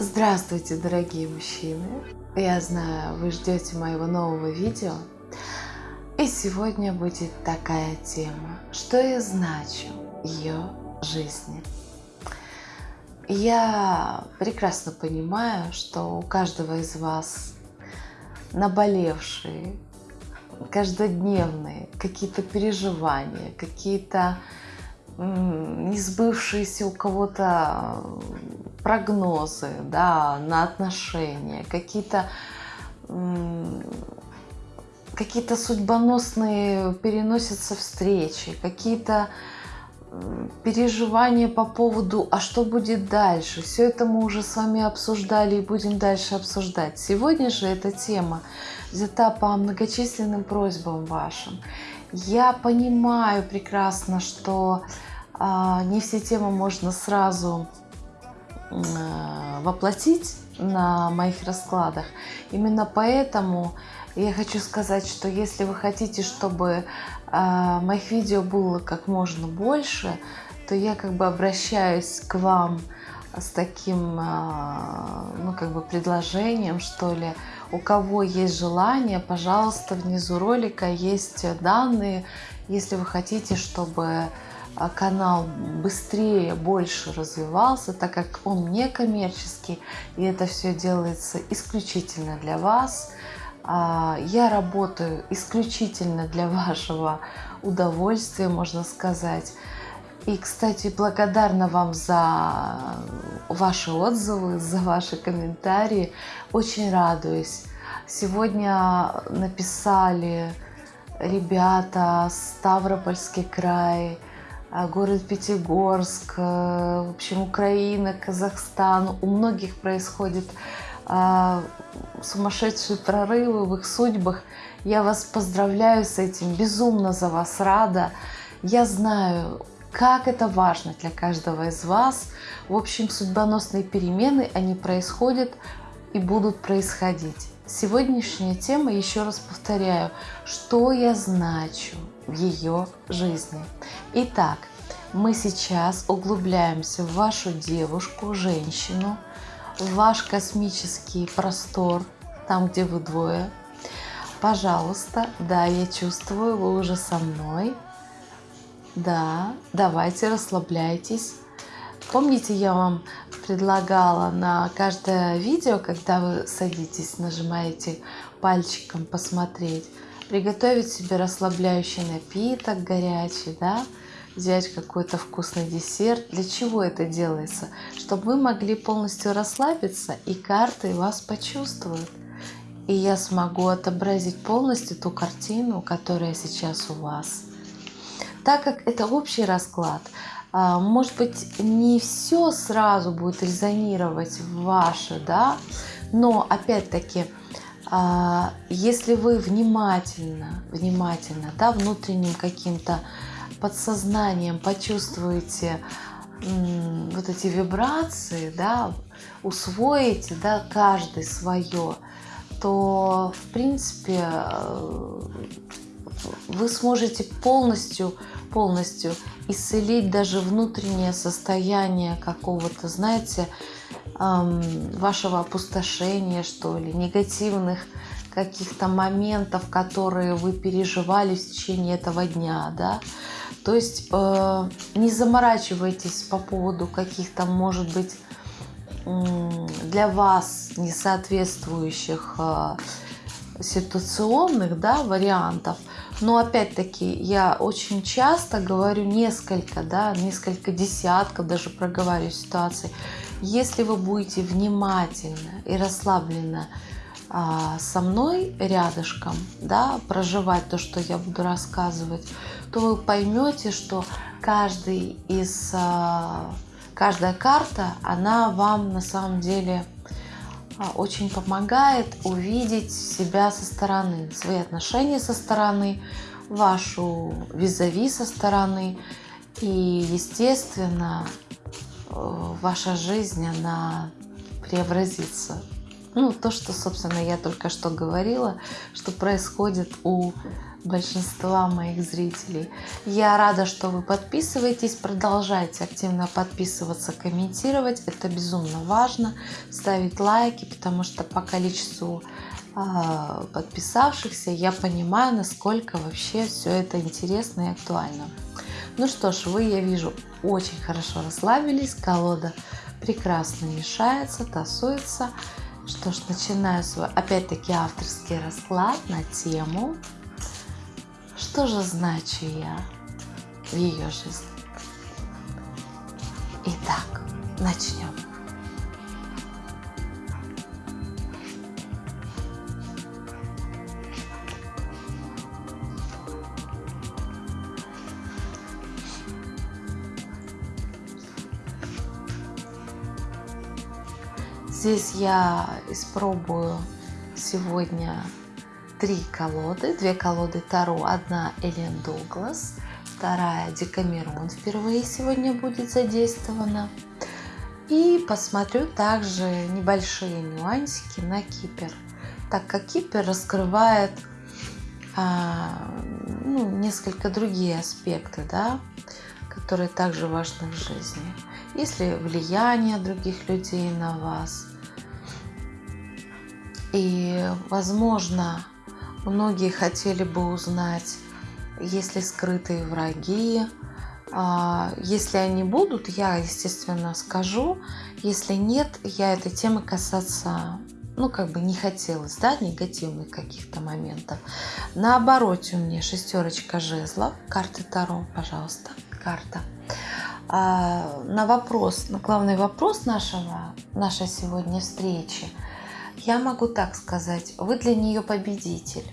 Здравствуйте, дорогие мужчины! Я знаю, вы ждете моего нового видео. И сегодня будет такая тема, что я значу ее жизни. Я прекрасно понимаю, что у каждого из вас наболевшие, каждодневные какие-то переживания, какие-то не сбывшиеся у кого-то прогнозы да, на отношения, какие-то какие-то судьбоносные переносятся встречи, какие-то переживания по поводу, а что будет дальше. Все это мы уже с вами обсуждали и будем дальше обсуждать. Сегодня же эта тема взята по многочисленным просьбам вашим. Я понимаю прекрасно, что не все темы можно сразу а, воплотить на моих раскладах. Именно поэтому я хочу сказать, что если вы хотите, чтобы э, моих видео было как можно больше, то я как бы обращаюсь к вам с таким, э, ну как бы предложением, что ли. У кого есть желание, пожалуйста, внизу ролика есть данные, если вы хотите, чтобы канал быстрее, больше развивался, так как он не коммерческий, и это все делается исключительно для вас, а, я работаю исключительно для вашего удовольствия, можно сказать. И, кстати, благодарна вам за ваши отзывы, за ваши комментарии. Очень радуюсь. Сегодня написали ребята Ставропольский край, город Пятигорск, э, в общем, Украина, Казахстан. У многих происходит а, сумасшедшие прорывы в их судьбах. Я вас поздравляю с этим, безумно за вас рада. Я знаю, как это важно для каждого из вас. В общем, судьбоносные перемены, они происходят и будут происходить. Сегодняшняя тема, еще раз повторяю, что я значу в ее жизни. Итак, мы сейчас углубляемся в вашу девушку, женщину, ваш космический простор, там, где вы двое. Пожалуйста, да, я чувствую, вы уже со мной. Да, давайте расслабляйтесь. Помните, я вам предлагала на каждое видео, когда вы садитесь, нажимаете пальчиком посмотреть, приготовить себе расслабляющий напиток горячий, да, взять какой-то вкусный десерт. Для чего это делается? Чтобы вы могли полностью расслабиться, и карты вас почувствуют. И я смогу отобразить полностью ту картину, которая сейчас у вас. Так как это общий расклад, а, может быть, не все сразу будет резонировать в ваше, да, но опять-таки, если вы внимательно, внимательно, да, внутренним каким-то подсознанием почувствуете вот эти вибрации, да, усвоите, да, каждый свое, то, в принципе, э, вы сможете полностью, полностью исцелить даже внутреннее состояние какого-то, знаете, вашего опустошения, что ли, негативных каких-то моментов, которые вы переживали в течение этого дня, да, то есть э, не заморачивайтесь по поводу каких-то, может быть, для вас несоответствующих э, ситуационных да, вариантов. Но опять-таки я очень часто говорю несколько, да, несколько десятков даже проговариваю ситуаций. Если вы будете внимательно и расслабленно а, со мной рядышком, да, проживать то, что я буду рассказывать, то вы поймете, что каждый из, а, каждая карта, она вам на самом деле очень помогает увидеть себя со стороны, свои отношения со стороны, вашу визави со стороны. И, естественно, э, ваша жизнь, она преобразится ну, то, что, собственно, я только что говорила, что происходит у большинства моих зрителей. Я рада, что вы подписываетесь, продолжайте активно подписываться, комментировать. Это безумно важно. Ставить лайки, потому что по количеству э, подписавшихся я понимаю, насколько вообще все это интересно и актуально. Ну что ж, вы, я вижу, очень хорошо расслабились. Колода прекрасно мешается, тасуется. Что ж, начинаю свой, опять-таки, авторский расклад на тему «Что же значу я в ее жизни?» Итак, начнем. Здесь я испробую сегодня три колоды. Две колоды Таро. Одна Элен Дуглас, вторая Декамерон впервые сегодня будет задействована. И посмотрю также небольшие нюансики на Кипер, так как Кипер раскрывает а, ну, несколько другие аспекты, да, которые также важны в жизни. Если влияние других людей на вас, и, возможно, многие хотели бы узнать, есть ли скрытые враги. А, если они будут, я, естественно, скажу. Если нет, я этой темы касаться ну, как бы не хотелось, да, негативных каких-то моментов. На обороте у меня шестерочка жезлов, карты Таро, пожалуйста, карта. А, на вопрос, на главный вопрос нашего, нашей сегодня встречи – я могу так сказать, вы для нее победитель.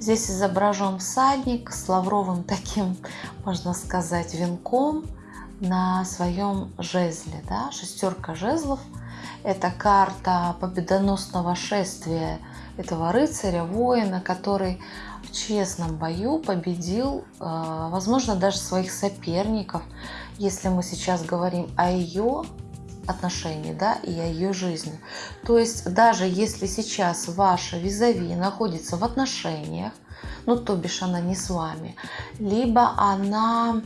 Здесь изображен всадник с лавровым таким, можно сказать, венком на своем жезле. Да? Шестерка жезлов – это карта победоносного шествия этого рыцаря, воина, который в честном бою победил, э, возможно, даже своих соперников. Если мы сейчас говорим о ее отношений, да, и о ее жизни. То есть даже если сейчас ваша визави находится в отношениях, ну, то бишь она не с вами, либо она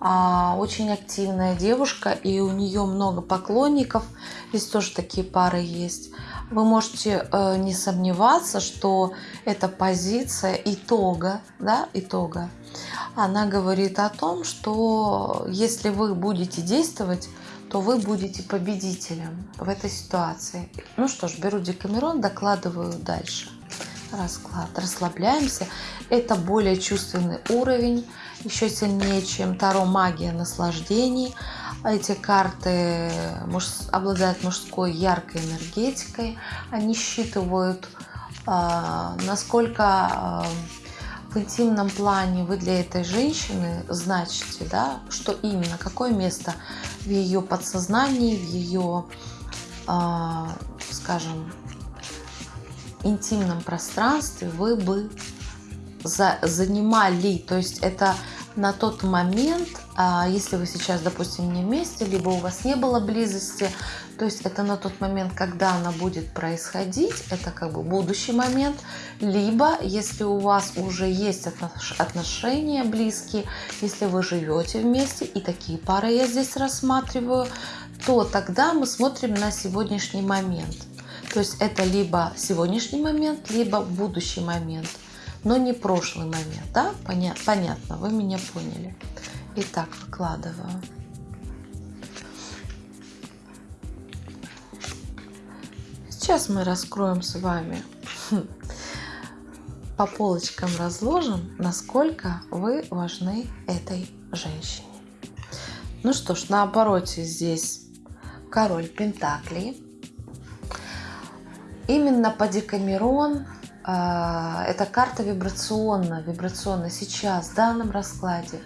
а, очень активная девушка, и у нее много поклонников, здесь тоже такие пары есть, вы можете э, не сомневаться, что эта позиция итога, да, итога, она говорит о том, что если вы будете действовать то вы будете победителем в этой ситуации. Ну что ж, беру Декамерон, докладываю дальше. Расклад. Расслабляемся. Это более чувственный уровень, еще сильнее, чем Таро магия наслаждений. Эти карты муж... обладают мужской яркой энергетикой. Они считывают, э, насколько э, в интимном плане вы для этой женщины значите, да, что именно, какое место в ее подсознании, в ее, а, скажем, интимном пространстве вы бы занимали. То есть это на тот момент, а, если вы сейчас, допустим, не вместе, либо у вас не было близости, то есть это на тот момент, когда она будет происходить, это как бы будущий момент, либо если у вас уже есть отношения близкие, если вы живете вместе, и такие пары я здесь рассматриваю, то тогда мы смотрим на сегодняшний момент. То есть это либо сегодняшний момент, либо будущий момент но не прошлый момент, да? Поня понятно, вы меня поняли. Итак, выкладываю. Сейчас мы раскроем с вами, по полочкам разложим, насколько вы важны этой женщине. Ну что ж, на обороте здесь король Пентаклей. Именно по Декамерон эта карта вибрационно, вибрационно сейчас, в данном раскладе,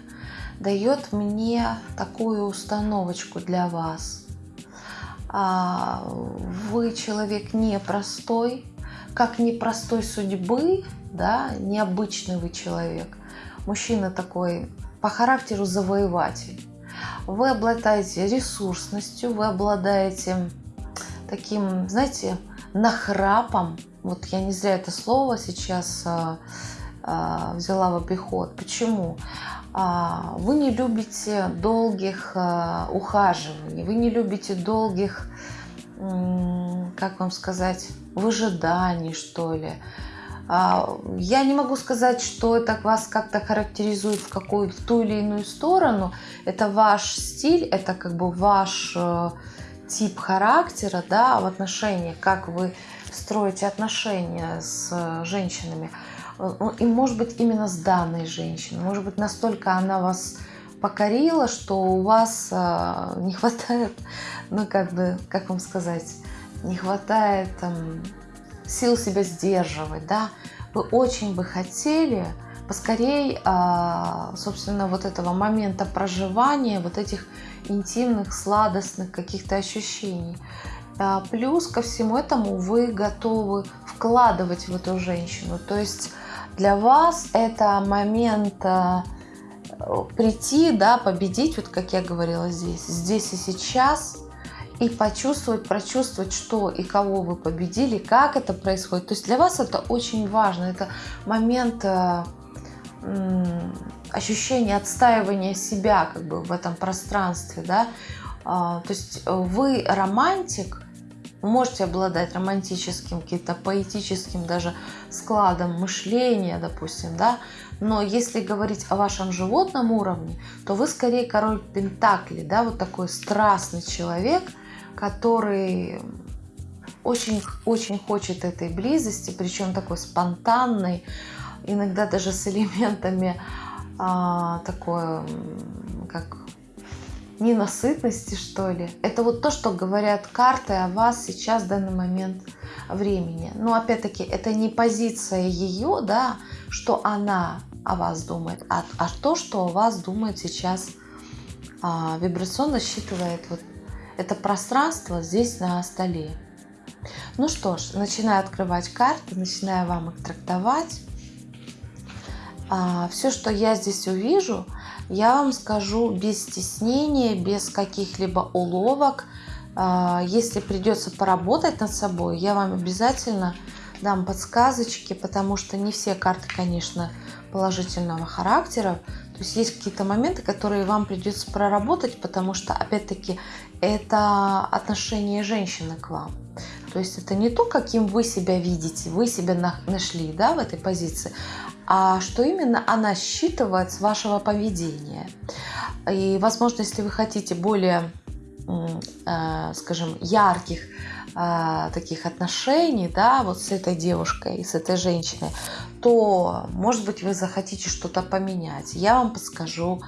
дает мне такую установочку для вас. А, вы человек непростой, как непростой судьбы, да, необычный вы человек. Мужчина такой по характеру завоеватель. Вы обладаете ресурсностью, вы обладаете таким, знаете, нахрапом, вот я не зря это слово сейчас э, э, взяла в обиход. Почему? А, вы не любите долгих ухаживаний, вы не любите долгих, как вам сказать, выжиданий, что ли. А, я не могу сказать, что это вас как-то характеризует в какую в ту или иную сторону. Это ваш стиль, это как бы ваш э, тип характера, да, в отношениях, как вы строите отношения с э, женщинами. Ну, и может быть именно с данной женщиной. Может быть настолько она вас покорила, что у вас э, не хватает, ну как бы, как вам сказать, не хватает там, сил себя сдерживать, да. Вы очень бы хотели поскорей, а, собственно, вот этого момента проживания, вот этих интимных, сладостных каких-то ощущений. А, плюс ко всему этому вы готовы вкладывать в эту женщину. То есть для вас это момент а, прийти, да, победить, вот как я говорила здесь, здесь и сейчас, и почувствовать, прочувствовать, что и кого вы победили, как это происходит. То есть для вас это очень важно. Это момент а, ощущения отстаивания себя как бы в этом пространстве, да. То есть вы романтик, можете обладать романтическим, каким-то поэтическим даже складом мышления, допустим, да, но если говорить о вашем животном уровне, то вы скорее король Пентакли, да, вот такой страстный человек, который очень-очень хочет этой близости, причем такой спонтанной, иногда даже с элементами а, такой, как ненасытности, что ли. Это вот то, что говорят карты о вас сейчас в данный момент времени. Но опять-таки, это не позиция ее, да, что она о вас думает, а, а то, что о вас думает сейчас а, вибрационно считывает вот это пространство здесь на столе. Ну что ж, начинаю открывать карты, начинаю вам их трактовать. А, все, что я здесь увижу – я вам скажу без стеснения, без каких-либо уловок. А, если придется поработать над собой, я вам обязательно дам подсказочки, потому что не все карты, конечно, положительного характера. То есть есть какие-то моменты, которые вам придется проработать, потому что, опять-таки, это отношение женщины к вам. То есть это не то, каким вы себя видите, вы себя нашли да, в этой позиции, а что именно она считывает с вашего поведения. И, возможно, если вы хотите более, э, скажем, ярких э, таких отношений, да, вот с этой девушкой, с этой женщиной, то, может быть, вы захотите что-то поменять. Я вам подскажу,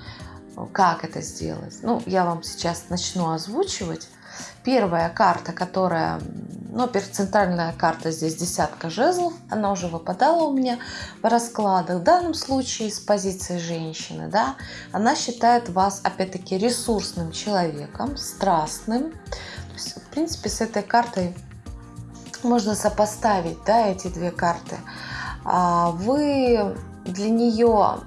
как это сделать. Ну, я вам сейчас начну озвучивать. Первая карта, которая но центральная карта здесь десятка жезлов, она уже выпадала у меня в раскладах. В данном случае с позиции женщины, да, она считает вас, опять-таки, ресурсным человеком, страстным. Есть, в принципе, с этой картой можно сопоставить, да, эти две карты. А вы для нее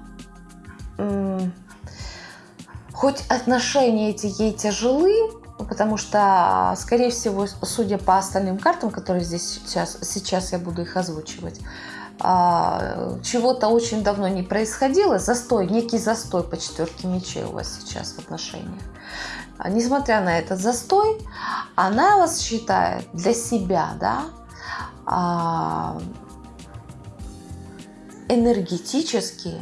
хоть отношения эти ей тяжелы, потому что, скорее всего, судя по остальным картам, которые здесь сейчас, сейчас я буду их озвучивать, а, чего-то очень давно не происходило, застой, некий застой по четверке мечей у вас сейчас в отношениях. А, несмотря на этот застой, она вас считает для себя, да, а, энергетически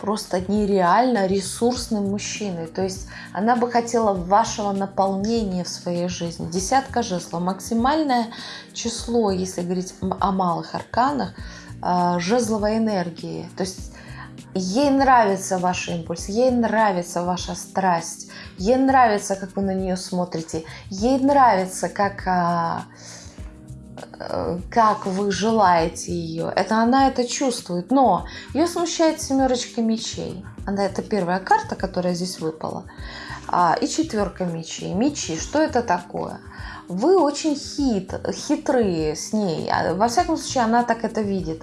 просто нереально ресурсным мужчиной. То есть она бы хотела вашего наполнения в своей жизни. Десятка жезлов. Максимальное число, если говорить о малых арканах, а, жезловой энергии. То есть ей нравится ваш импульс, ей нравится ваша страсть, ей нравится, как вы на нее смотрите, ей нравится, как а, как вы желаете ее. Это она это чувствует. Но ее смущает семерочка мечей. Она это первая карта, которая здесь выпала. А, и четверка мечей. Мечи. Что это такое? Вы очень хит, хитрые с ней. А, во всяком случае, она так это видит.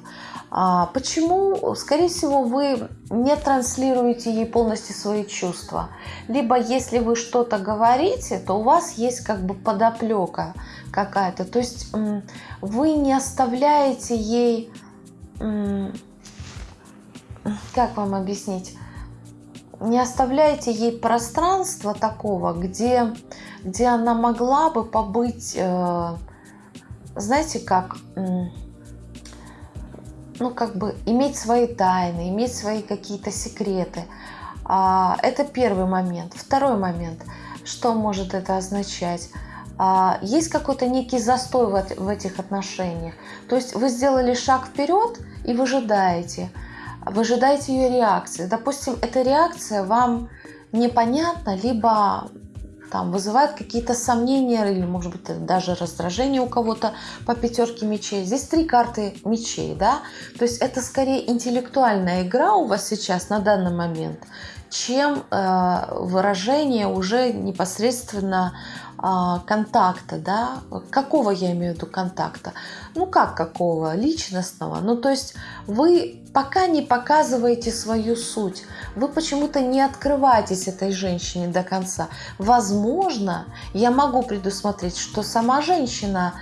А, почему? Скорее всего, вы не транслируете ей полностью свои чувства. Либо если вы что-то говорите, то у вас есть как бы подоплека какая-то. То есть вы не оставляете ей как вам объяснить, не оставляйте ей пространства такого, где, где она могла бы побыть, э, знаете, как, ну, как бы иметь свои тайны, иметь свои какие-то секреты. А, это первый момент. Второй момент. Что может это означать? А, есть какой-то некий застой в этих отношениях. То есть вы сделали шаг вперед и выжидаете. Выжидаете ее реакции. Допустим, эта реакция вам непонятна, либо там вызывает какие-то сомнения или, может быть, даже раздражение у кого-то по пятерке мечей. Здесь три карты мечей, да, то есть это скорее интеллектуальная игра у вас сейчас на данный момент, чем э, выражение уже непосредственно контакта, да, какого я имею в виду контакта? Ну как какого? Личностного. Ну то есть вы пока не показываете свою суть, вы почему-то не открываетесь этой женщине до конца. Возможно, я могу предусмотреть, что сама женщина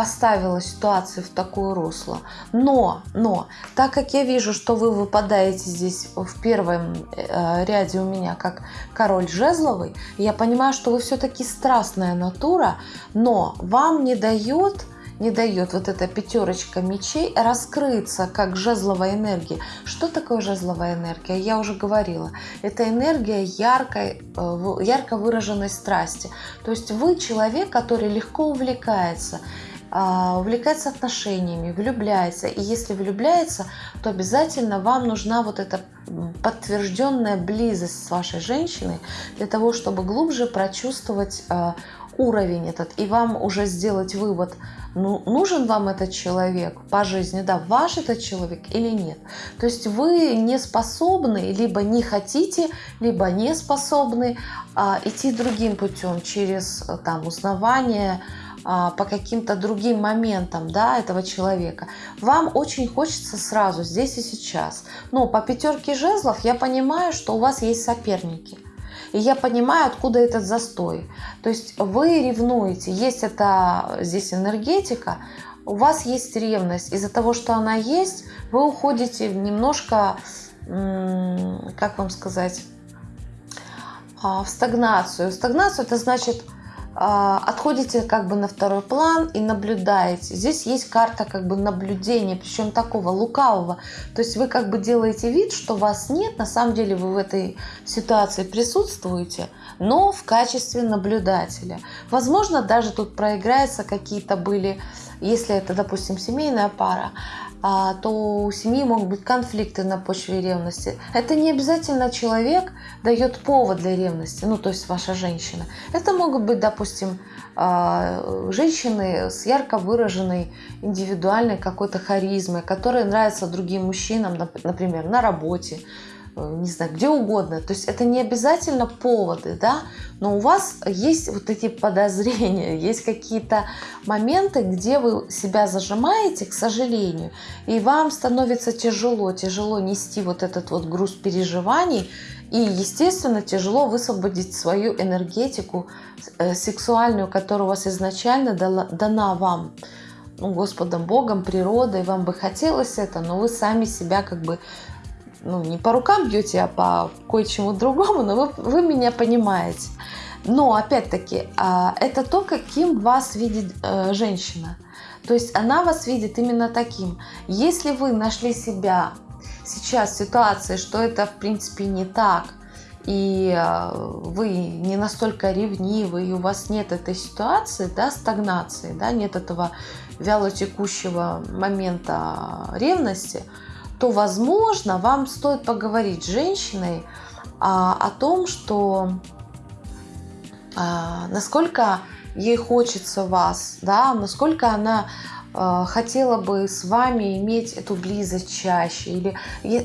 поставила ситуацию в такое русло. Но, но, так как я вижу, что вы выпадаете здесь в первом э, ряде у меня как король жезловый, я понимаю, что вы все-таки страстная натура, но вам не дает не дает вот эта пятерочка мечей раскрыться как жезловая энергия. Что такое жезловая энергия? Я уже говорила. Это энергия яркой, э, ярко выраженной страсти. То есть вы человек, который легко увлекается увлекается отношениями, влюбляется. И если влюбляется, то обязательно вам нужна вот эта подтвержденная близость с вашей женщиной для того, чтобы глубже прочувствовать а, уровень этот и вам уже сделать вывод, ну, нужен вам этот человек по жизни, да, ваш этот человек или нет. То есть вы не способны, либо не хотите, либо не способны а, идти другим путем через там узнавание, а, по каким-то другим моментам да, этого человека. Вам очень хочется сразу, здесь и сейчас. Но по пятерке жезлов я понимаю, что у вас есть соперники. И я понимаю, откуда этот застой. То есть вы ревнуете, есть это здесь энергетика, у вас есть ревность. Из-за того, что она есть, вы уходите немножко, как вам сказать, а, в стагнацию. Стагнацию это значит а, отходите как бы на второй план и наблюдаете. Здесь есть карта как бы наблюдения, причем такого лукавого. То есть вы как бы делаете вид, что вас нет, на самом деле вы в этой ситуации присутствуете, но в качестве наблюдателя. Возможно, даже тут проиграются какие-то были, если это, допустим, семейная пара, а, то у семьи могут быть конфликты на почве ревности. Это не обязательно человек дает повод для ревности, ну то есть ваша женщина. Это могут быть, допустим, а, женщины с ярко выраженной индивидуальной какой-то харизмой, которые нравятся другим мужчинам, например, на работе, не знаю, где угодно. То есть это не обязательно поводы, да, но у вас есть вот эти подозрения, есть какие-то моменты, где вы себя зажимаете, к сожалению, и вам становится тяжело, тяжело нести вот этот вот груз переживаний, и, естественно, тяжело высвободить свою энергетику э, сексуальную, которая у вас изначально дала, дана вам ну, Господом Богом, природой, вам бы хотелось это, но вы сами себя как бы ну, не по рукам бьете, а по кое-чему другому, но вы, вы меня понимаете. Но, опять-таки, а, это то, каким вас видит э, женщина. То есть она вас видит именно таким. Если вы нашли себя сейчас в ситуации, что это, в принципе, не так, и э, вы не настолько ревнивы, и у вас нет этой ситуации, да, стагнации, да, нет этого вялотекущего момента ревности – то, возможно, вам стоит поговорить с женщиной а, о том, что а, насколько ей хочется вас, да, насколько она хотела бы с вами иметь эту близость чаще. Или,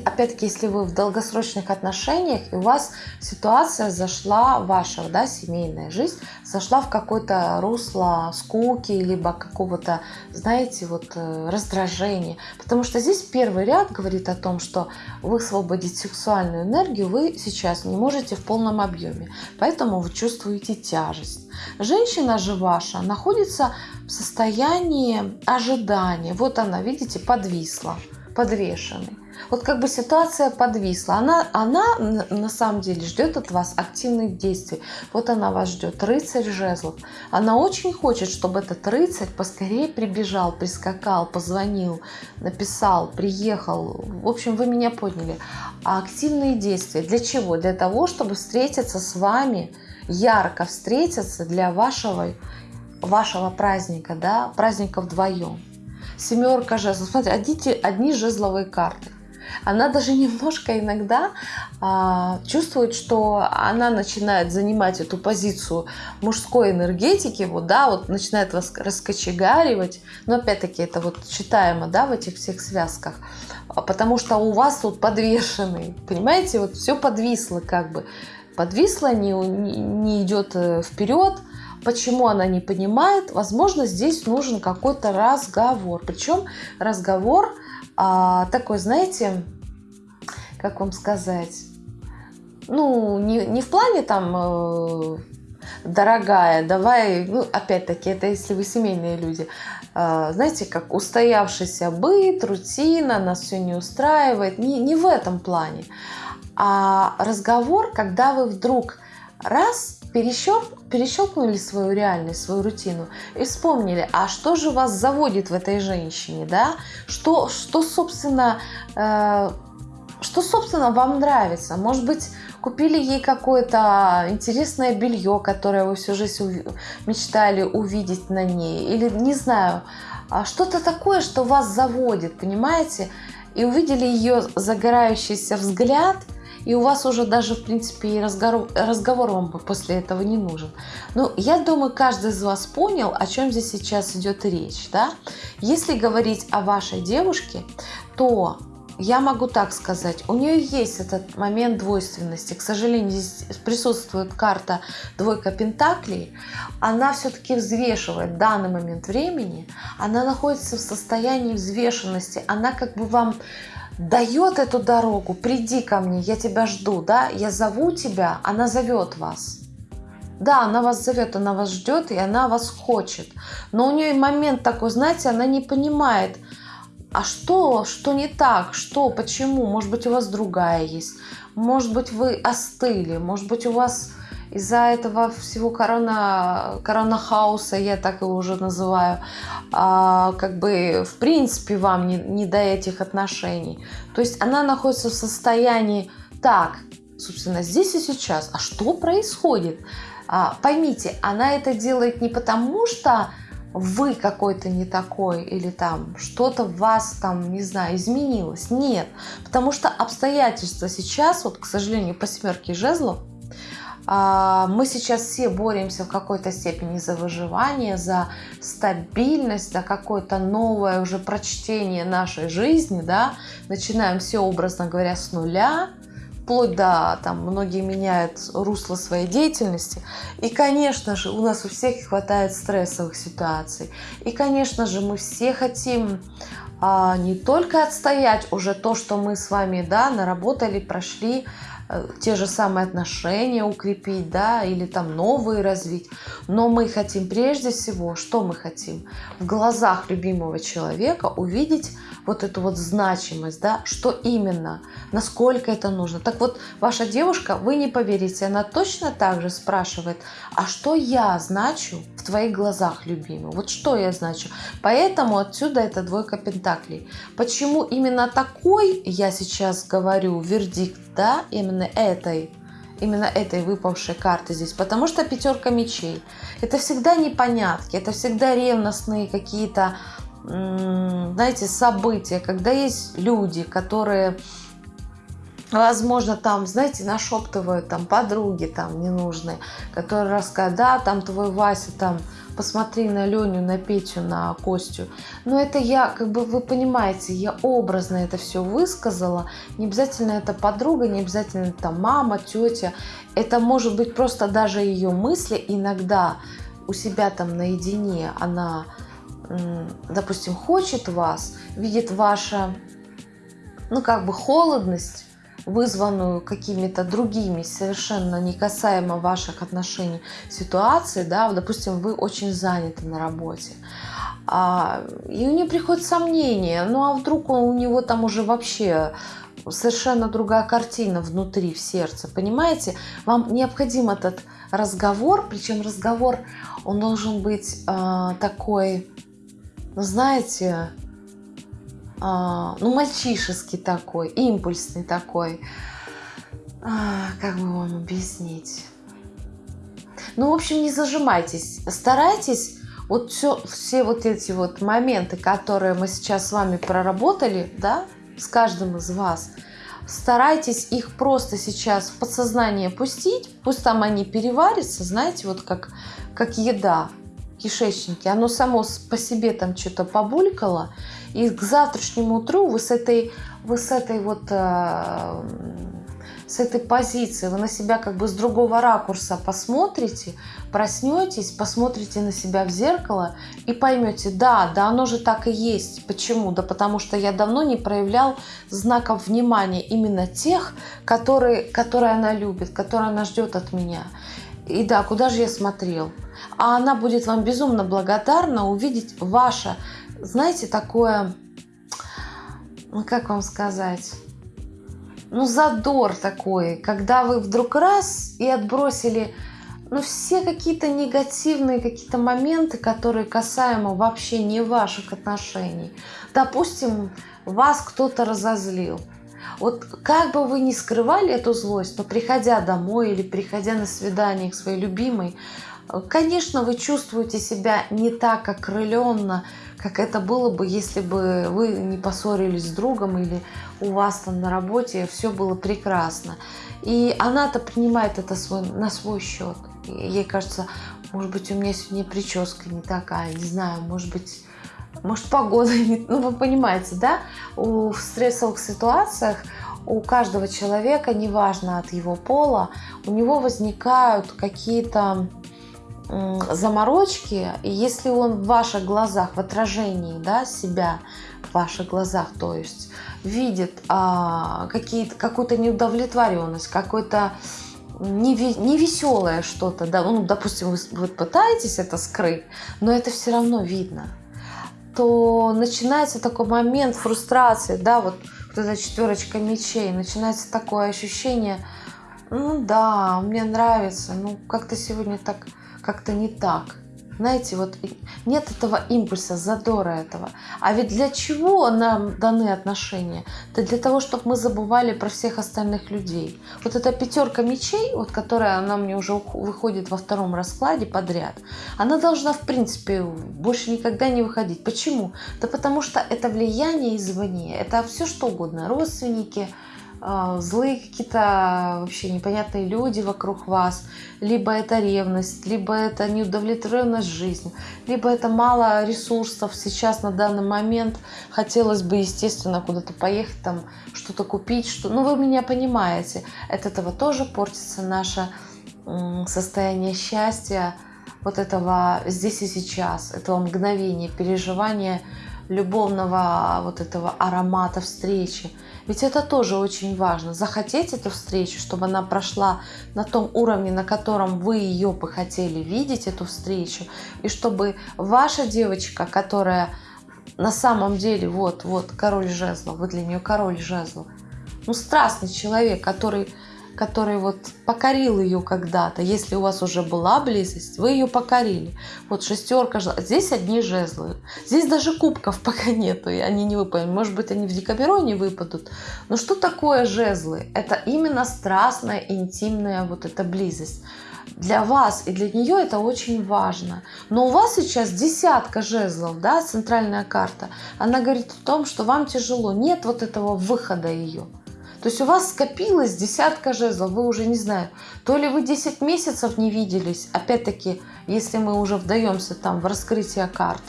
опять-таки, если вы в долгосрочных отношениях, и у вас ситуация зашла, ваша да, семейная жизнь, зашла в какое-то русло скуки, либо какого-то, знаете, вот э, раздражения. Потому что здесь первый ряд говорит о том, что высвободить сексуальную энергию вы сейчас не можете в полном объеме. Поэтому вы чувствуете тяжесть. Женщина же ваша находится в состоянии ожидания. Вот она, видите, подвисла, подвешенный. Вот как бы ситуация подвисла. Она, она на самом деле ждет от вас активных действий. Вот она вас ждет, рыцарь жезлов. Она очень хочет, чтобы этот рыцарь поскорее прибежал, прискакал, позвонил, написал, приехал. В общем, вы меня поняли. А активные действия для чего? Для того, чтобы встретиться с вами, ярко встретиться для вашего, вашего праздника, да, праздника вдвоем. Семерка жезлов. Смотрите, одни, одни жезловые карты. Она даже немножко иногда а, чувствует, что она начинает занимать эту позицию мужской энергетики, вот, да, вот начинает вас раскочегаривать, но опять-таки это вот читаемо, да, в этих всех связках, а, потому что у вас тут подвешенный, понимаете, вот все подвисло как бы, подвисло, не, не идет э, вперед, Почему она не понимает? Возможно, здесь нужен какой-то разговор. Причем разговор а, такой, знаете, как вам сказать, ну, не, не в плане там, э, дорогая, давай, ну, опять-таки, это если вы семейные люди, э, знаете, как устоявшийся быт, рутина, нас все не устраивает, не, не в этом плане, а разговор, когда вы вдруг раз перещелк, перещелкнули свою реальность, свою рутину и вспомнили, а что же вас заводит в этой женщине, да? Что, что собственно, э, что, собственно, вам нравится? Может быть, купили ей какое-то интересное белье, которое вы всю жизнь мечтали увидеть на ней, или, не знаю, а что-то такое, что вас заводит, понимаете? И увидели ее загорающийся взгляд – и у вас уже даже, в принципе, и разговор, разговор вам после этого не нужен. Но я думаю, каждый из вас понял, о чем здесь сейчас идет речь. Да? Если говорить о вашей девушке, то я могу так сказать, у нее есть этот момент двойственности. К сожалению, здесь присутствует карта двойка пентаклей. Она все-таки взвешивает данный момент времени. Она находится в состоянии взвешенности. Она как бы вам дает эту дорогу, приди ко мне, я тебя жду, да, я зову тебя, она зовет вас. Да, она вас зовет, она вас ждет, и она вас хочет. Но у нее момент такой, знаете, она не понимает, а что, что не так, что, почему, может быть, у вас другая есть, может быть, вы остыли, может быть, у вас из-за этого всего корона, коронахауса, я так его уже называю, а, как бы в принципе вам не, не до этих отношений. То есть она находится в состоянии так, собственно, здесь и сейчас. А что происходит? А, поймите, она это делает не потому, что вы какой-то не такой или там что-то в вас там, не знаю, изменилось. Нет, потому что обстоятельства сейчас, вот, к сожалению, по семерке жезлов, мы сейчас все боремся в какой-то степени за выживание, за стабильность, за какое-то новое уже прочтение нашей жизни, да, начинаем все, образно говоря, с нуля, вплоть до, там, многие меняют русло своей деятельности. И, конечно же, у нас у всех хватает стрессовых ситуаций. И, конечно же, мы все хотим а, не только отстоять уже то, что мы с вами, да, наработали, прошли, те же самые отношения укрепить, да, или там новые развить. Но мы хотим прежде всего, что мы хотим? В глазах любимого человека увидеть вот эту вот значимость, да, что именно, насколько это нужно. Так вот, ваша девушка, вы не поверите, она точно так же спрашивает, а что я значу в твоих глазах, любимый? Вот что я значу? Поэтому отсюда это двойка пентаклей. Почему именно такой, я сейчас говорю, вердикт, да, именно этой именно этой выпавшей карты здесь, потому что пятерка мечей. Это всегда непонятки, это всегда ревностные какие-то знаете, события, когда есть люди, которые, возможно, там, знаете, нашептывают, там, подруги там ненужные, которые рассказывают, да, там твой Вася, там, посмотри на Леню, на Петю, на Костю. Но это я, как бы вы понимаете, я образно это все высказала. Не обязательно это подруга, не обязательно там мама, тетя. Это может быть просто даже ее мысли иногда у себя там наедине она допустим, хочет вас, видит ваша, ну, как бы холодность, вызванную какими-то другими, совершенно не касаемо ваших отношений ситуации, да, допустим, вы очень заняты на работе, А, и у нее приходит сомнение, ну а вдруг у него там уже вообще совершенно другая картина внутри, в сердце, понимаете? Вам необходим этот разговор, причем разговор, он должен быть э, такой, ну знаете, э, ну мальчишеский такой, импульсный такой, э, как бы вам объяснить? Ну, в общем, не зажимайтесь, старайтесь вот все, все вот эти вот моменты, которые мы сейчас с вами проработали, да, с каждым из вас, старайтесь их просто сейчас в подсознание пустить, пусть там они переварятся, знаете, вот как, как еда кишечнике, оно само по себе там что-то побулькало, и к завтрашнему утру вы с этой, вы с этой вот э, с этой позиции, вы на себя как бы с другого ракурса посмотрите, проснетесь, посмотрите на себя в зеркало и поймете, да, да оно же так и есть. Почему? Да потому что я давно не проявлял знаков внимания именно тех, которые, которые она любит, которые она ждет от меня. И да, куда же я смотрел? А она будет вам безумно благодарна увидеть ваше, знаете, такое, ну как вам сказать, ну, задор такой, когда вы вдруг раз и отбросили ну, все какие-то негативные какие-то моменты, которые касаемо вообще не ваших отношений. Допустим, вас кто-то разозлил. Вот как бы вы ни скрывали эту злость, но приходя домой или приходя на свидание к своей любимой, конечно, вы чувствуете себя не так окрыленно, как это было бы, если бы вы не поссорились с другом или у вас там на работе все было прекрасно. И она-то принимает это свой, на свой счет. ей кажется, может быть, у меня сегодня прическа не такая, не знаю, может быть, может погода. Ну, вы понимаете, да? У, в стрессовых ситуациях у каждого человека, неважно от его пола, у него возникают какие-то заморочки, и если он в ваших глазах, в отражении да, себя, в ваших глазах, то есть видит а, какую-то неудовлетворенность, какой-то невеселое что-то, да, ну, допустим, вы, вы пытаетесь это скрыть, но это все равно видно, то начинается такой момент фрустрации, да, вот, вот эта четверочка мечей, начинается такое ощущение, ну да, мне нравится, ну как-то сегодня так как-то не так. Знаете, вот нет этого импульса, задора этого. А ведь для чего нам даны отношения? Да для того, чтобы мы забывали про всех остальных людей. Вот эта пятерка мечей, вот которая она мне уже выходит во втором раскладе подряд, она должна, в принципе, больше никогда не выходить. Почему? Да потому что это влияние извне. Это все что угодно. Родственники, а, злые какие-то вообще непонятные люди вокруг вас, либо это ревность, либо это неудовлетворенность жизнью, либо это мало ресурсов сейчас на данный момент. Хотелось бы, естественно, куда-то поехать, там что-то купить, что, ну вы меня понимаете. От этого тоже портится наше состояние счастья, вот этого здесь и сейчас, этого мгновения, переживания любовного вот этого аромата встречи. Ведь это тоже очень важно. Захотеть эту встречу, чтобы она прошла на том уровне, на котором вы ее бы хотели видеть, эту встречу. И чтобы ваша девочка, которая на самом деле, вот, вот, король жезлов, вы для нее король жезлов, ну, страстный человек, который который вот покорил ее когда-то. Если у вас уже была близость, вы ее покорили. Вот шестерка, здесь одни жезлы. Здесь даже кубков пока нету, и они не выпали. Может быть, они в Декабероне выпадут. Но что такое жезлы? Это именно страстная, интимная вот эта близость. Для вас и для нее это очень важно. Но у вас сейчас десятка жезлов, да, центральная карта. Она говорит о том, что вам тяжело. Нет вот этого выхода ее. То есть у вас скопилось десятка жезлов, вы уже не знаю, то ли вы 10 месяцев не виделись, опять-таки, если мы уже вдаемся там в раскрытие карт,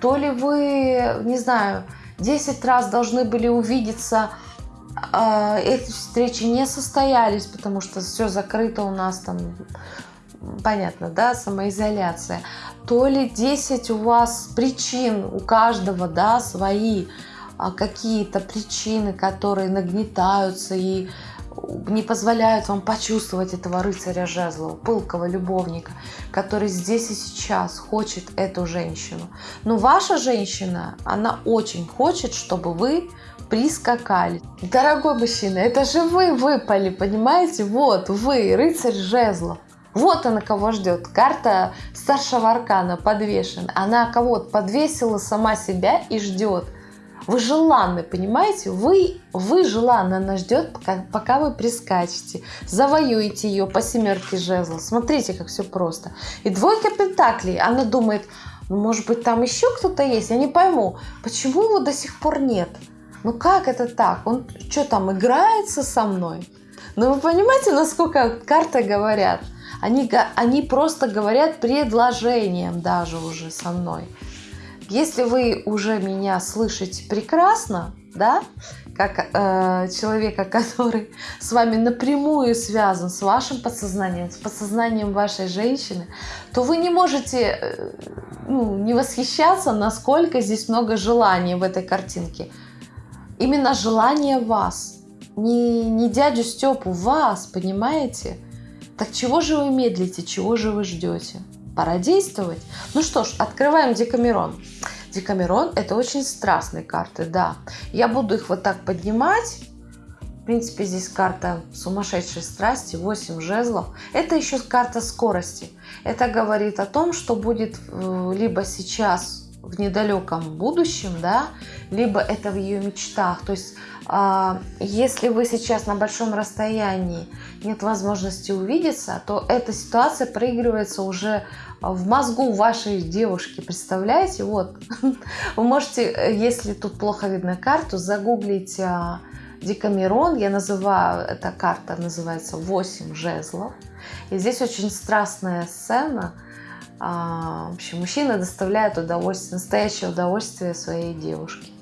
то ли вы, не знаю, 10 раз должны были увидеться, э, эти встречи не состоялись, потому что все закрыто у нас там, понятно, да, самоизоляция, то ли 10 у вас причин, у каждого, да, свои, какие-то причины, которые нагнетаются и не позволяют вам почувствовать этого рыцаря жезлов, пылкого любовника, который здесь и сейчас хочет эту женщину. Но ваша женщина, она очень хочет, чтобы вы прискакали. Дорогой мужчина, это же вы выпали, понимаете? Вот, вы, рыцарь жезлов. Вот она кого ждет. Карта старшего аркана подвешена. Она кого-то подвесила сама себя и ждет. Вы желанны, понимаете? Вы, вы желанны, она ждет, пока, пока вы прискачете, завоюете ее по семерке жезлов. Смотрите, как все просто. И двойка пентаклей, она думает, ну, может быть, там еще кто-то есть? Я не пойму, почему его до сих пор нет? Ну как это так? Он что там, играется со мной? Ну вы понимаете, насколько карты говорят? Они, они просто говорят предложением даже уже со мной. Если вы уже меня слышите прекрасно, да, как э, человека, который с вами напрямую связан, с вашим подсознанием, с подсознанием вашей женщины, то вы не можете э, ну, не восхищаться, насколько здесь много желания в этой картинке. Именно желание вас, не, не дядю Степу, вас, понимаете? Так чего же вы медлите, чего же вы ждете? Пора действовать. Ну что ж, открываем Декамерон. Декамерон это очень страстные карты, да. Я буду их вот так поднимать. В принципе, здесь карта сумасшедшей страсти, 8 жезлов. Это еще карта скорости. Это говорит о том, что будет э, либо сейчас в недалеком будущем, да, либо это в ее мечтах. То есть, а, если вы сейчас на большом расстоянии, нет возможности увидеться, то эта ситуация проигрывается уже в мозгу вашей девушки. Представляете? Вот. Вы можете, если тут плохо видно карту, загуглить а, Декамерон. Я называю, эта карта называется 8 жезлов. И здесь очень страстная сцена – в общем, мужчина доставляет удовольствие, настоящее удовольствие своей девушке.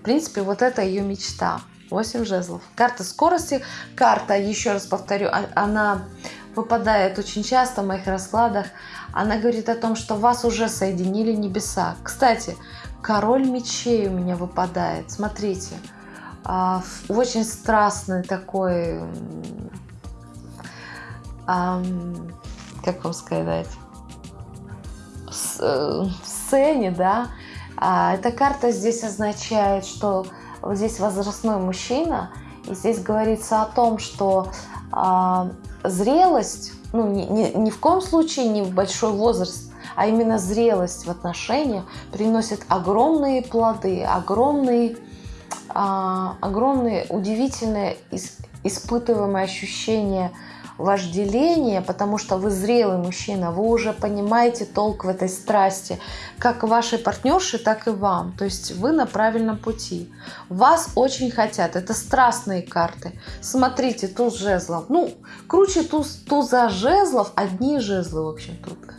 В принципе, вот это ее мечта. 8 жезлов. Карта скорости. Карта, еще раз повторю, а, она выпадает очень часто в моих раскладах. Она говорит о том, что вас уже соединили небеса. Кстати, король мечей у меня выпадает. Смотрите, а, очень страстный такой, как вам сказать, сцене, да, а эта карта здесь означает, что вот здесь возрастной мужчина, и здесь говорится о том, что а, зрелость, ну, ни, ни, ни в коем случае не большой возраст, а именно зрелость в отношениях приносит огромные плоды, огромные, а, огромные удивительные испытываемые ощущения вожделение, потому что вы зрелый мужчина, вы уже понимаете толк в этой страсти, как вашей партнерши, так и вам. То есть вы на правильном пути. Вас очень хотят. Это страстные карты. Смотрите, туз жезлов. Ну, круче туз, туза жезлов, одни жезлы, в общем, тут.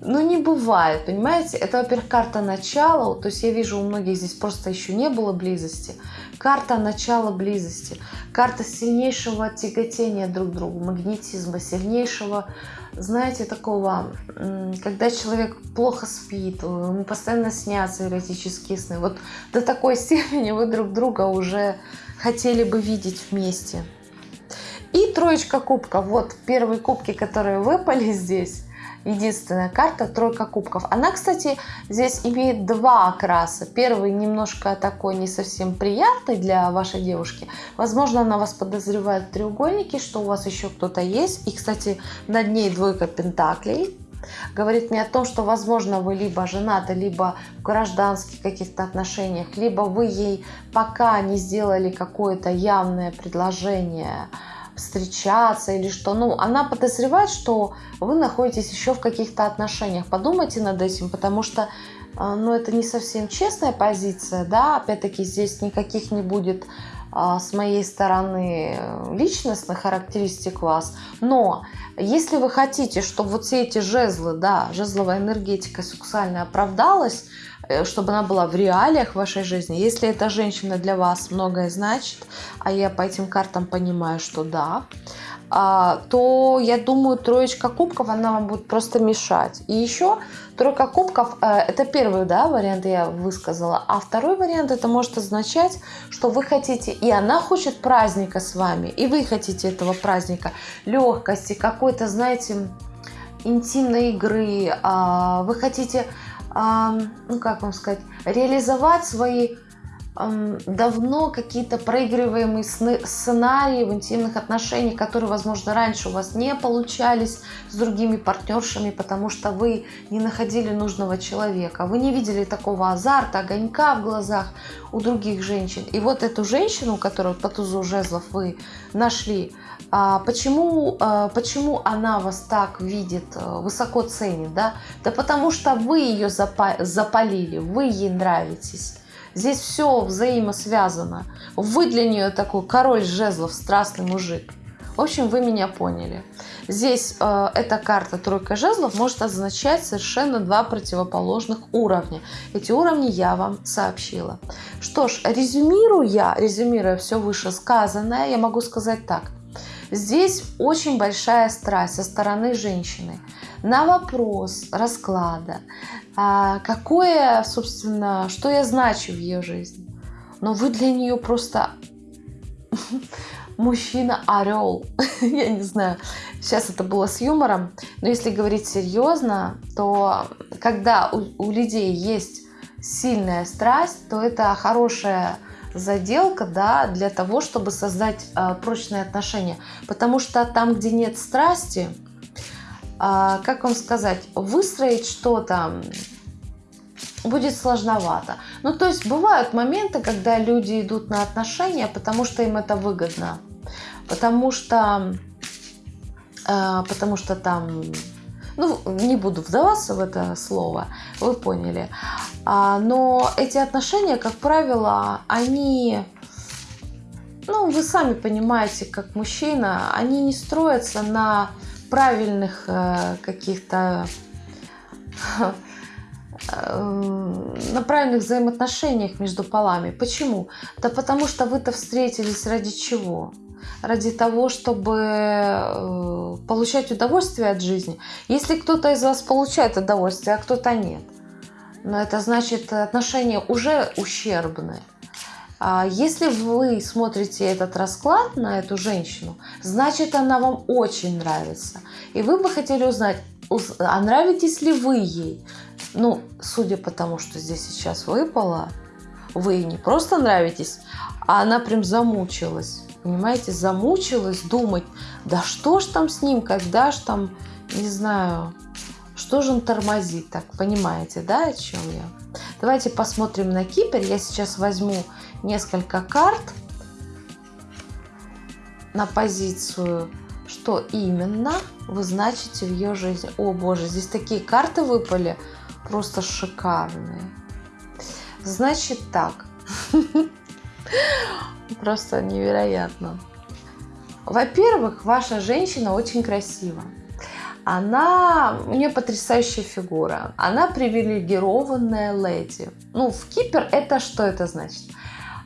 Ну, не бывает, понимаете? Это, во-первых, карта начала. То есть я вижу, у многих здесь просто еще не было близости. Карта начала близости. Карта сильнейшего тяготения друг к другу, магнетизма, сильнейшего, знаете, такого, когда человек плохо спит, ему постоянно снятся эротические сны. Вот до такой степени вы друг друга уже хотели бы видеть вместе. И троечка кубка. Вот первые кубки, которые выпали здесь единственная карта тройка кубков. Она, кстати, здесь имеет два окраса. Первый немножко такой не совсем приятный для вашей девушки. Возможно, она вас подозревает в треугольнике, что у вас еще кто-то есть. И, кстати, над ней двойка пентаклей. Говорит мне о том, что, возможно, вы либо женаты, либо в гражданских каких-то отношениях, либо вы ей пока не сделали какое-то явное предложение, встречаться или что. Ну, она подозревает, что вы находитесь еще в каких-то отношениях. Подумайте над этим, потому что а, ну, это не совсем честная позиция, да, опять-таки здесь никаких не будет а, с моей стороны личностных характеристик вас, но если вы хотите, чтобы вот все эти жезлы, да, жезловая энергетика сексуальная оправдалась, Э, чтобы она была в реалиях вашей жизни. Если эта женщина для вас многое значит, а я по этим картам понимаю, что да, а, то я думаю, троечка кубков, она вам будет просто мешать. И еще тройка кубков, э, это первый да, вариант я высказала, а второй вариант это может означать, что вы хотите, и она хочет праздника с вами, и вы хотите этого праздника, легкости, какой-то, знаете, интимной игры, а, вы хотите, ну как вам сказать, реализовать свои давно какие-то проигрываемые сценарии в интимных отношениях, которые, возможно, раньше у вас не получались с другими партнершами, потому что вы не находили нужного человека. Вы не видели такого азарта, огонька в глазах у других женщин. И вот эту женщину, которую по тузу жезлов вы нашли, а, почему, а, почему она вас так видит, э, высоко ценит? Да? да потому что вы ее запалили, вы ей нравитесь. Здесь все взаимосвязано. Вы для нее такой король жезлов, страстный мужик. В общем, вы меня поняли. Здесь э, эта карта тройка жезлов может означать совершенно два противоположных уровня. Эти уровни я вам сообщила. Что ж, резюмируя, резюмируя все вышесказанное, я могу сказать так. Здесь очень большая страсть со стороны женщины на вопрос расклада, а какое, собственно, что я значу в ее жизни. Но вы для нее просто мужчина-орел. я не знаю, сейчас это было с юмором, но если говорить серьезно, то когда у, у людей есть сильная страсть, то это хорошая заделка да, для того, чтобы создать э, прочные отношения. Потому что там, где нет страсти, как вам сказать, выстроить что-то будет сложновато. Ну, то есть бывают моменты, когда люди идут на отношения, потому что им это выгодно. Потому что, э, потому что там, ну, не буду вдаваться в это слово, вы поняли. А, но эти отношения, как правило, они, ну, вы сами понимаете, как мужчина, они не строятся на правильных э, каких-то э, на правильных взаимоотношениях между полами. Почему? Да потому что вы-то встретились ради чего? Ради того, чтобы э, получать удовольствие от жизни. Если кто-то из вас получает удовольствие, а кто-то нет, но это значит отношения уже ущербные. А если вы смотрите этот расклад на эту женщину, значит она вам очень нравится. И вы бы хотели узнать, а нравитесь ли вы ей? Ну, судя по тому, что здесь сейчас выпало, вы не просто нравитесь, а она прям замучилась. Понимаете, замучилась думать, да что ж там с ним, когда ж там, не знаю, что же он тормозит, так понимаете, да, о чем я? Давайте посмотрим на Кипр. Я сейчас возьму несколько карт на позицию, что именно вы значите в ее жизни. О боже, здесь такие карты выпали, просто шикарные. Значит так, просто невероятно. Во-первых, ваша женщина очень красива. Она, у нее потрясающая фигура. Она привилегированная леди. Ну, в Кипр это что это значит?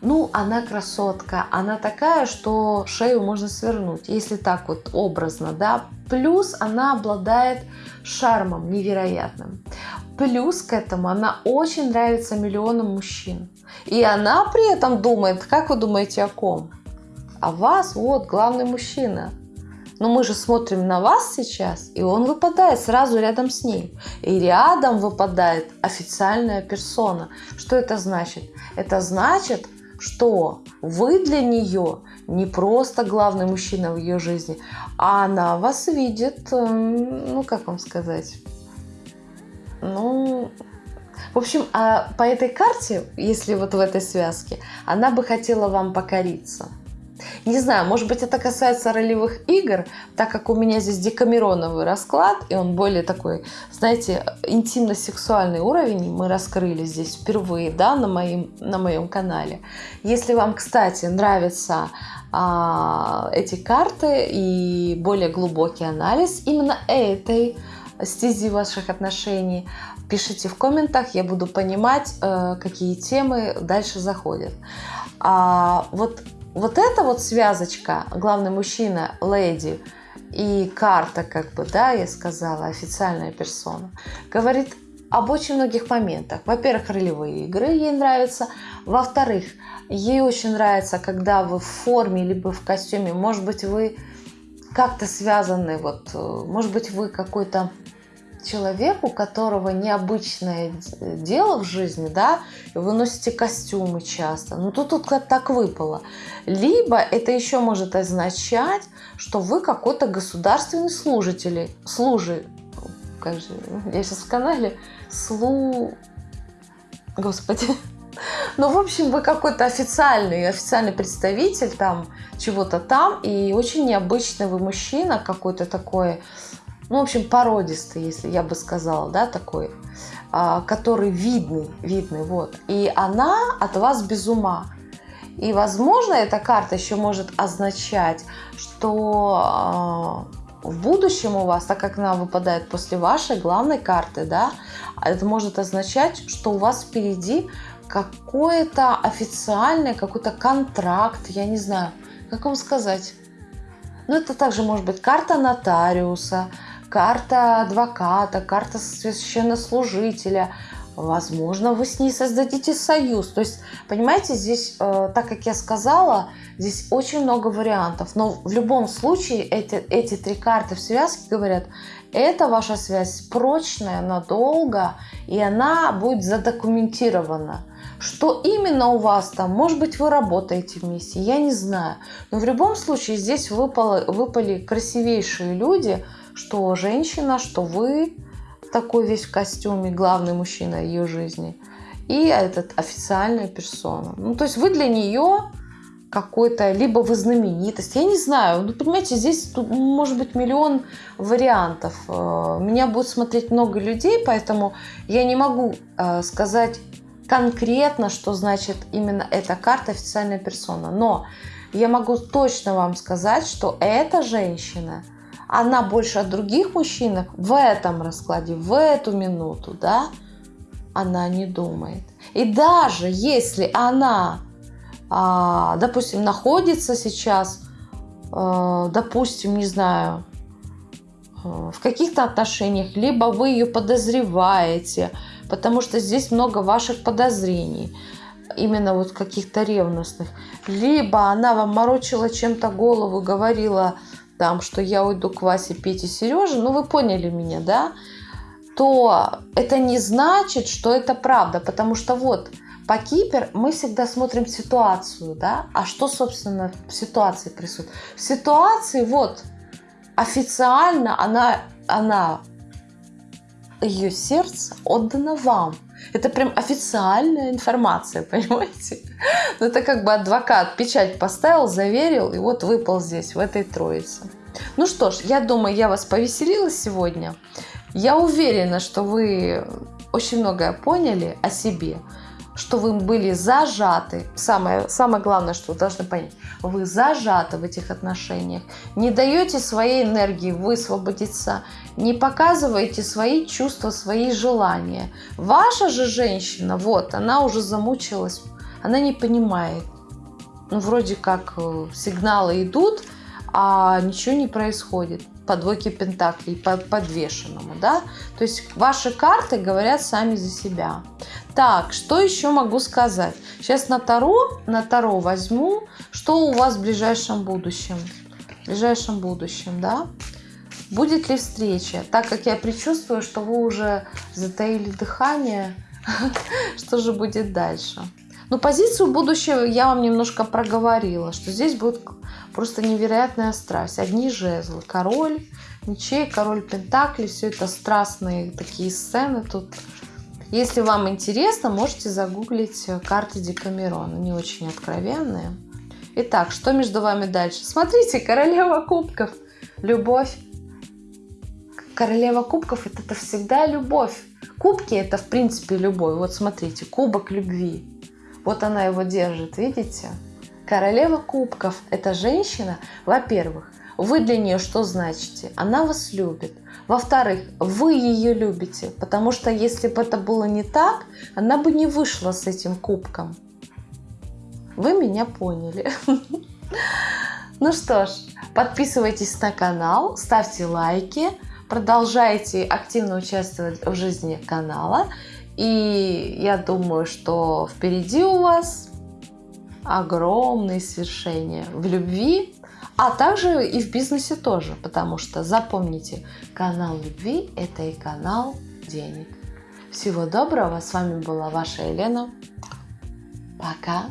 Ну, она красотка, она такая, что шею можно свернуть, если так вот образно, да. Плюс она обладает шармом невероятным. Плюс к этому она очень нравится миллионам мужчин. И она при этом думает, как вы думаете о ком? О вас, вот, главный мужчина. Но мы же смотрим на вас сейчас, и он выпадает сразу рядом с ней. И рядом выпадает официальная персона. Что это значит? Это значит, что вы для нее не просто главный мужчина в ее жизни, а она вас видит, эм, ну как вам сказать, ну, в общем, а по этой карте, если вот в этой связке, она бы хотела вам покориться. Не знаю, может быть, это касается ролевых игр, так как у меня здесь декамероновый расклад, и он более такой, знаете, интимно-сексуальный уровень мы раскрыли здесь впервые, да, на моем, на моем канале. Если вам, кстати, нравятся а, эти карты и более глубокий анализ именно этой стези ваших отношений, пишите в комментах, я буду понимать, э, какие темы дальше заходят. А вот вот эта вот связочка, главный мужчина, леди, и карта, как бы, да, я сказала, официальная персона, говорит об очень многих моментах. Во-первых, ролевые игры ей нравятся. Во-вторых, ей очень нравится, когда вы в форме либо в костюме. Может быть, вы как-то связаны, вот, э, может быть, вы какой-то человек, у которого необычное дело в жизни, да, вы носите костюмы часто, ну тут, тут так выпало. Либо это еще может означать, что вы какой-то государственный служитель, служи, как же, я сейчас в канале, слу... Господи. Ну, в общем, вы какой-то официальный, официальный представитель там чего-то там, и очень необычный вы мужчина какой-то такой, ну, в общем, породистый, если я бы сказала, да, такой, а, который видный, видный, вот. И она от вас без ума. И, возможно, эта карта еще может означать, что а, в будущем у вас, так как она выпадает после вашей главной карты, да, это может означать, что у вас впереди какой-то официальный, какой-то контракт, я не знаю, как вам сказать. Ну, это также может быть карта нотариуса, карта адвоката, карта священнослужителя, Возможно, вы с ней создадите союз. То есть, понимаете, здесь, э, так как я сказала, здесь очень много вариантов. Но в любом случае эти, эти три карты в связке говорят, это ваша связь прочная, надолго, и она будет задокументирована. Что именно у вас там? Может быть, вы работаете вместе, я не знаю. Но в любом случае здесь выпало, выпали красивейшие люди, что женщина, что вы, такой весь в костюме, главный мужчина ее жизни, и этот официальная персона. Ну, то есть вы для нее какой-то, либо вы знаменитость, я не знаю, ну, понимаете, здесь тут может быть миллион вариантов. Э, меня будет смотреть много людей, поэтому я не могу э, сказать конкретно, что значит именно эта карта официальная персона, но я могу точно вам сказать, что эта женщина – она больше от других мужчин в этом раскладе, в эту минуту, да, она не думает. И даже если она, а, допустим, находится сейчас, а, допустим, не знаю, а, в каких-то отношениях, либо вы ее подозреваете, потому что здесь много ваших подозрений, именно вот каких-то ревностных, либо она вам морочила чем-то голову, говорила, там, что я уйду к Васе, Пете, Сереже, ну вы поняли меня, да, то это не значит, что это правда, потому что вот по Кипер мы всегда смотрим ситуацию, да, а что, собственно, в ситуации присутствует? В ситуации вот официально она, она, ее сердце отдано вам, это прям официальная информация, понимаете? Ну, это как бы адвокат печать поставил, заверил, и вот выпал здесь, в этой троице. Ну что ж, я думаю, я вас повеселила сегодня. Я уверена, что вы очень многое поняли о себе что вы были зажаты. Самое, самое главное, что вы должны понять, вы зажаты в этих отношениях. Не даете своей энергии высвободиться, не показываете свои чувства, свои желания. Ваша же женщина, вот, она уже замучилась, она не понимает. Ну, вроде как э, сигналы идут, а ничего не происходит по двойке пентаклей, по подвешенному, да? То есть ваши карты говорят сами за себя. Так, что еще могу сказать? Сейчас на Таро, на Таро возьму, что у вас в ближайшем будущем. В ближайшем будущем, да? Будет ли встреча? Так как я предчувствую, что вы уже затаили дыхание, что же будет дальше? Ну, позицию будущего я вам немножко проговорила, что здесь будет просто невероятная страсть. Одни жезлы, король мечей, король пентаклей, все это страстные такие сцены тут. Если вам интересно, можете загуглить карты Декамерона, они очень откровенные. Итак, что между вами дальше? Смотрите, королева кубков, любовь. Королева кубков это, это всегда любовь. Кубки это в принципе любовь. Вот смотрите, кубок любви. Вот она его держит, видите? Королева кубков – это женщина, во-первых, вы для нее что значите? Она вас любит. Во-вторых, вы ее любите, потому что если бы это было не так, она бы не вышла с этим кубком. Вы меня поняли. Ну что ж, подписывайтесь на канал, ставьте лайки, продолжайте активно участвовать в жизни канала. И я думаю, что впереди у вас огромные свершения в любви, а также и в бизнесе тоже, потому что запомните, канал любви – это и канал денег. Всего доброго, с вами была ваша Елена. Пока.